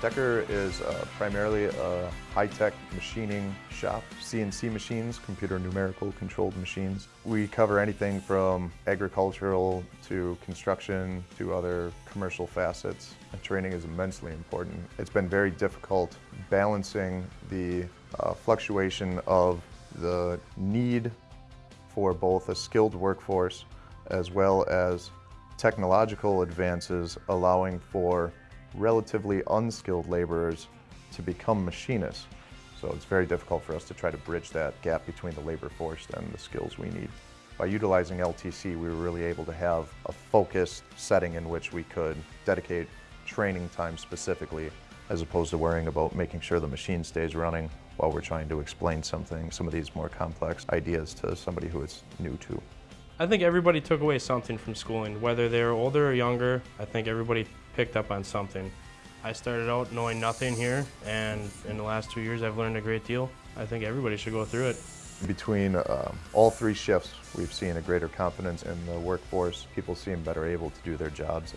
Decker is uh, primarily a high-tech machining shop, CNC machines, computer numerical controlled machines. We cover anything from agricultural to construction to other commercial facets. And training is immensely important. It's been very difficult balancing the uh, fluctuation of the need for both a skilled workforce as well as technological advances allowing for relatively unskilled laborers to become machinists. So it's very difficult for us to try to bridge that gap between the labor force and the skills we need. By utilizing LTC, we were really able to have a focused setting in which we could dedicate training time specifically, as opposed to worrying about making sure the machine stays running while we're trying to explain something, some of these more complex ideas to somebody who is new to. I think everybody took away something from schooling, whether they're older or younger. I think everybody picked up on something. I started out knowing nothing here, and in the last two years I've learned a great deal. I think everybody should go through it. Between um, all three shifts, we've seen a greater confidence in the workforce. People seem better able to do their jobs.